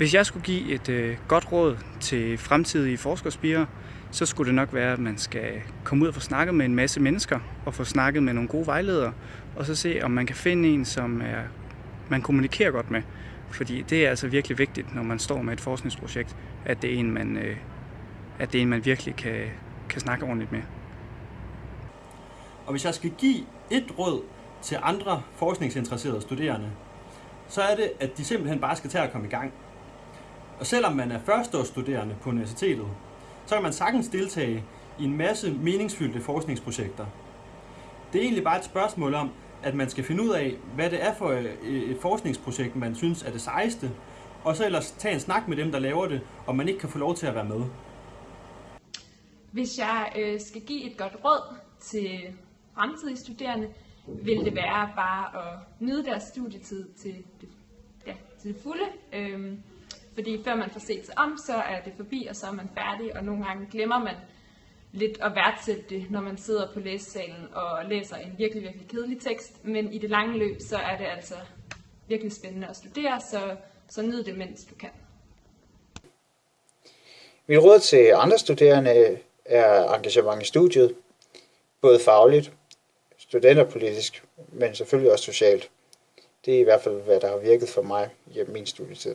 Hvis jeg skulle give et øh, godt råd til fremtidige forskerspirer, så skulle det nok være, at man skal komme ud og få snakket med en masse mennesker, og få snakket med nogle gode vejledere, og så se, om man kan finde en, som er, man kommunikerer godt med. Fordi det er altså virkelig vigtigt, når man står med et forskningsprojekt, at det er en, man, øh, at det er en, man virkelig kan, kan snakke ordentligt med. Og hvis jeg skal give et råd til andre forskningsinteresserede studerende, så er det, at de simpelthen bare skal tage at komme i gang. Og selvom man er førsteårsstuderende på universitetet, så kan man sagtens deltage i en masse meningsfyldte forskningsprojekter. Det er egentlig bare et spørgsmål om, at man skal finde ud af, hvad det er for øh, et forskningsprojekt, man synes er det sejeste, og så ellers tage en snak med dem, der laver det, og man ikke kan få lov til at være med. Hvis jeg øh, skal give et godt råd til fremtidige studerende, vil det være bare at nyde deres studietid til det, ja, til det fulde. Øhm, fordi før man får set sig om, så er det forbi, og så er man færdig, og nogle gange glemmer man lidt at værdsætte det, når man sidder på læsesalen og læser en virkelig, virkelig kedelig tekst. Men i det lange løb, så er det altså virkelig spændende at studere, så, så nyd det, mens du kan. Mit råd til andre studerende er engagement i studiet, både fagligt, studenterpolitisk, men selvfølgelig også socialt. Det er i hvert fald, hvad der har virket for mig i min studietid.